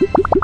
you